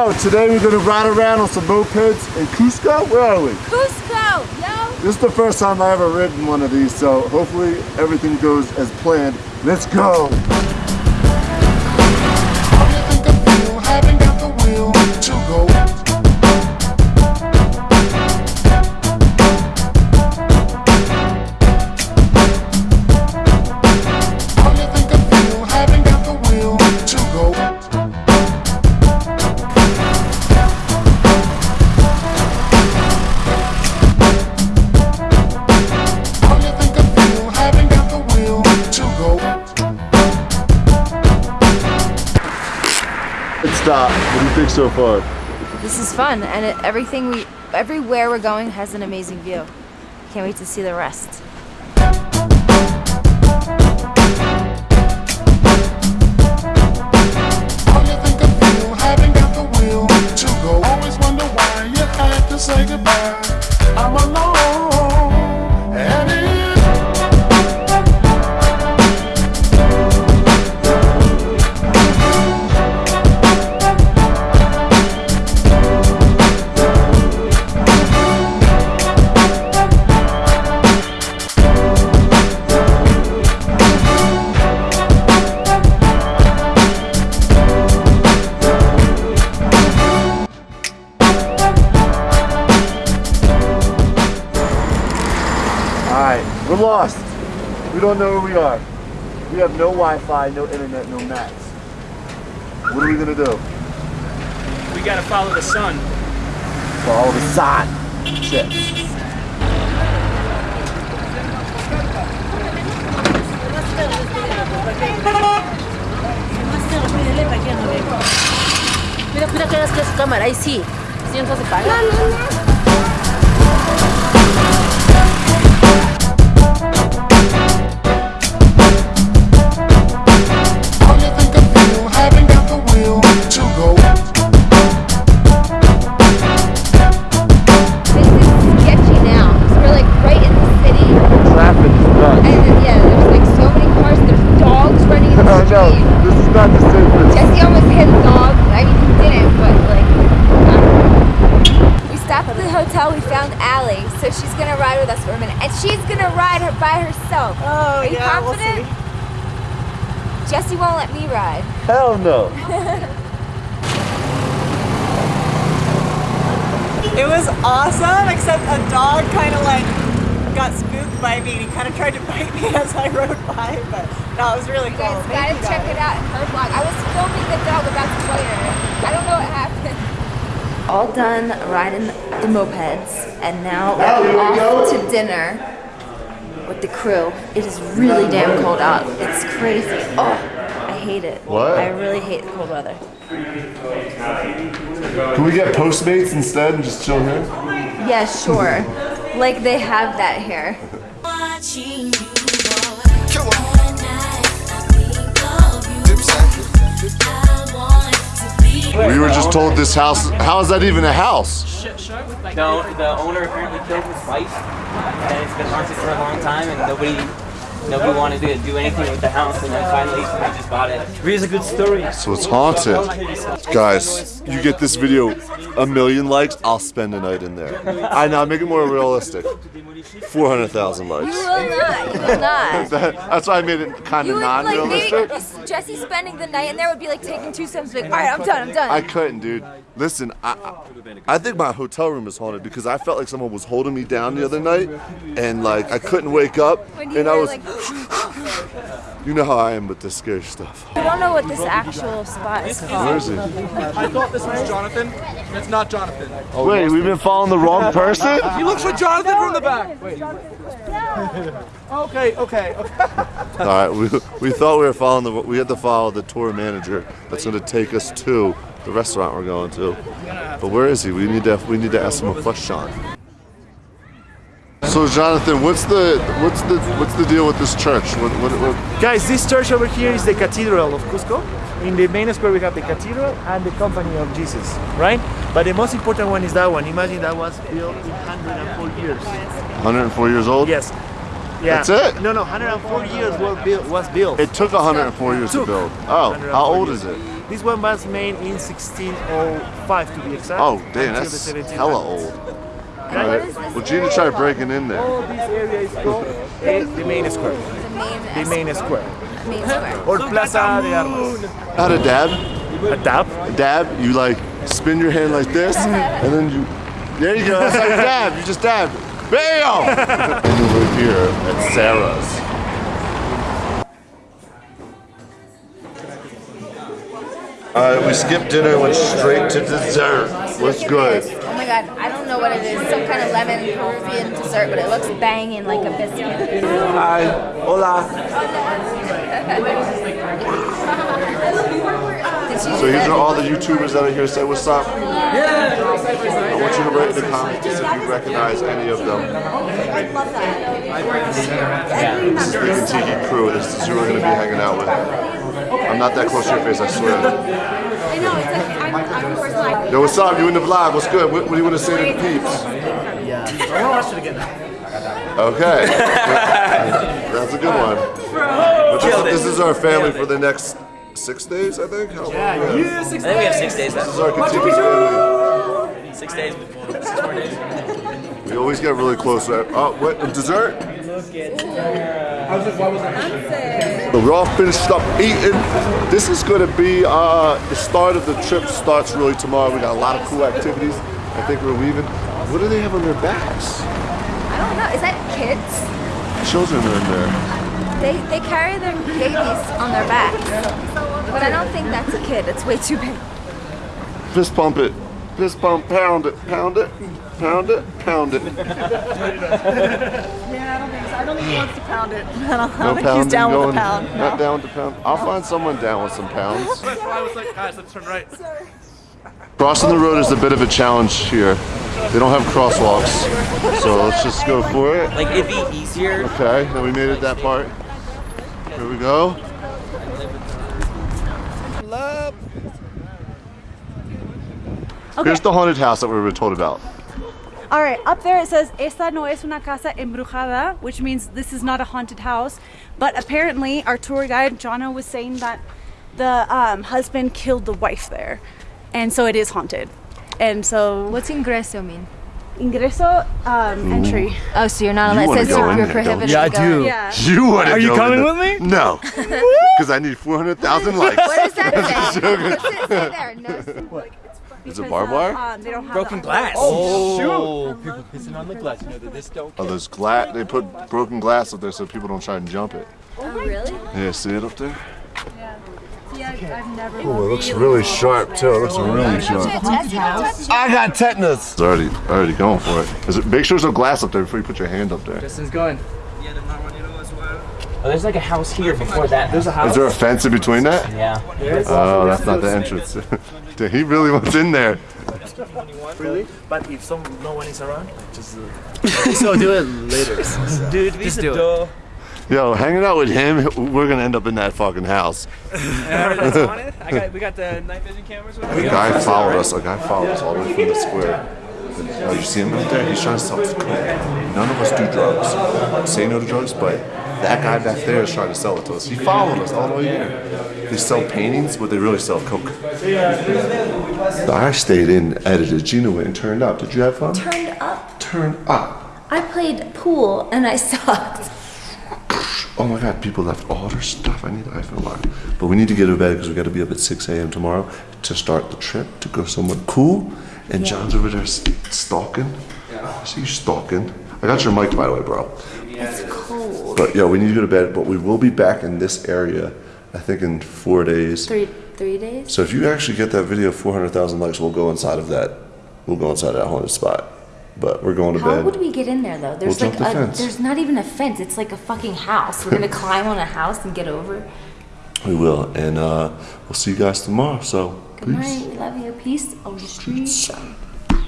Yo, today we're gonna ride around on some mopeds in Cusco. Where are we? Cusco, yo! This is the first time I ever ridden one of these, so hopefully everything goes as planned. Let's go. Stop. What do you think so far? This is fun, and it, everything we, everywhere we're going has an amazing view. Can't wait to see the rest. We're lost. We don't know where we are. We have no Wi-Fi, no internet, no maps. What are we gonna do? We gotta follow the sun. Follow the sun. Shit. Mira, mira que es que es su cámara, ahí sí. Sí, entonces se paga. Her by herself. Oh, Are you yeah, we'll confident? Jesse won't let me ride. Hell no. It was awesome, except a dog kind of like got spooked by me and he kind of tried to bite me as I rode by, but no, it was really You cool. guys Thank gotta you, check it out in her vlog. I was filming the dog about to bite her. I don't know what happened. All done riding the mopeds, and now we're off to dinner with the crew. It is really damn cold out. It's crazy. Oh, I hate it. What? I really hate the cold weather. Can we get Postmates instead and just chill here? Yeah, sure. like they have that here. Watching you, boy. All night, I think of you. I want to be We were just told this house, how is that even a house? The, the owner apparently killed his wife, and it's been haunted for a long time, and nobody nobody wanted to do anything with the house, and then finally we just bought it. Really a good story. So it's haunted. Guys, you get this video a million likes, I'll spend a night in there. I know, make it more realistic. 400,000 You likes. will not. You will not. That- that's why I made it kind of non-realistic. maybe Jesse spending the night in there would be like taking two steps, like, all right, I'm done, I'm done. I couldn't, dude. Listen, I, I I think my hotel room is haunted because I felt like someone was holding me down the other night, and like I couldn't wake up, and I was, like, you know how I am with this scary stuff. I don't know what this actual spot is Where called. is he? I thought this was Jonathan. It's not Jonathan. Wait, we've been following the wrong person? He looks like Jonathan from the back. Wait. Okay, okay, okay. All right, we, we thought we were following the. We had to follow the tour manager that's going to take us to the restaurant we're going to. But where is he? We need to we need to ask him a question. So Jonathan, what's the what's the what's the deal with this church? What, what, what, Guys, this church over here is the Cathedral of Cusco. In the main square, we have the cathedral and the company of Jesus, right? But the most important one is that one. Imagine that was built in 104 years. 104 years old? Yes. Yeah. That's it? No, no, 104 years was built. Was built. It took 104 years to build. Oh, how old years. is it? This one was made in 1605 to be exact. Oh, damn, that's hella old. And what is this? Well, Gina tried breaking in there. All this area is called the main square. The main square. Main square. Or Plaza de Armas. How to dab? A dab. A dab, you like spin your hand like this, and then you. There you go. That's like a dab. You just dab. Bam! and we're here at Sarah's. Alright, we skipped dinner and went straight to dessert. What's good? Oh my god, I don't know what it is. Some kind of lemon Peruvian dessert, but it looks banging like a biscuit. Hi. Hola. Did you So these are all the YouTubers that are here. Say what's up. Yeah. I want you to write in the comments to if you recognize any of them. This is the Kentucky crew. This is who we're going to be hanging out with. I'm not that close to your face, I swear. I know, it's like, I'm, I'm of course like, Yo, what's up? You in the vlog? What's good? What, what do you want to say to the peeps? Yeah. I want to watch it again. Okay. That's a good one. But this, this is our family for the next six days, I think. How long? Yeah, we you have? six I think we have six days This is left. our Kentucky family. Six days, six more days. We always get really close. Right? Oh, what? Dessert? So we're all finished up eating. This is going to be uh, the start of the trip. Starts really tomorrow. We got a lot of cool activities. I think we're leaving. What do they have on their backs? I don't know, is that kids? Children are in there. They, they carry their babies on their backs. But I don't think that's a kid, it's way too big. Fist pump it. Fist pump. Pound it. Pound it. Pound it. Pound it. Yeah, I don't think so. I don't think he wants to pound it. I don't, No don't think pounding he's down going. with a pound. Not down with the pound. I'll find someone down with some pounds. That's why I was like, guys, let's turn right. Crossing the road is a bit of a challenge here. They don't have crosswalks, so let's just go for it. Like it'd be easier. Okay, now we made it that part. Here we go. Here's the haunted house that we were told about. All right, up there it says Esta no es una casa embrujada, which means this is not a haunted house. But apparently, our tour guide Jana was saying that the um, husband killed the wife there, and so it is haunted. And so, What's ingreso mean? Ingreso um, entry. Oh, so you're not You allowed, wanna it says go you're, in you're there, prohibited? Yeah, I to go in. do. Yeah. You want to Are you go coming in with me? No, because I need 400,000 likes. What does that say? What's it say there? No, Is it Because, barbed uh, wire? Um, they Broken the- glass. Oh, shoot! People pissing on the glass. You know that this don't. Oh, there's glass. They put broken glass up there so people don't try and jump it. oh, really? Yeah, see it up there? Yeah, I've never. Oh, it looks really sharp too. It looks really sharp. I got tetanus. It's already, already going for it. Is it. Make sure there's no glass up there before you put your hand up there. Justin's going. Oh, there's like a house here before that. There's a house. Is there a fence in between that? Yeah. Oh, that's not the entrance. Dude, he really wants in there. Really? But if some no one is around, just. Uh, so do it later. Dude, just do it. Yo, hanging out with him, we're gonna end up in that fucking house. I got, we got the night vision cameras with A guy followed us. A guy followed us all the way from the square. Oh, you see him out there? He's trying to sell us coke. None of us do drugs. Say no to drugs, but that guy back there is trying to sell it to us. He followed us all the way here. They sell paintings, but they really sell coke. I stayed in, edited. Gina went and turned up. Did you have fun? Turned up. Turned up. I played pool and I sucked. Oh my god, people left all their stuff. I need the iPhone lock. But we need to get to bed because we got to be up at 6 a.m. tomorrow to start the trip to go somewhere cool. And John's over there s- stalking. I see you stalking. I got your mic, by the way, bro. It's cold. But yeah, we need to go to bed. But we will be back in this area, I think, in four days. Three three days? So if you actually get that video 400,000 likes, we'll go inside of that. We'll go inside that haunted spot. But we're going to How bed. We get in there though? There's We'll like the a fence. there's not even a fence. It's like a fucking house. We're gonna climb on a house and get over. We will. And uh, we'll see you guys tomorrow. So, Good peace. night. We love you. Peace on the streets.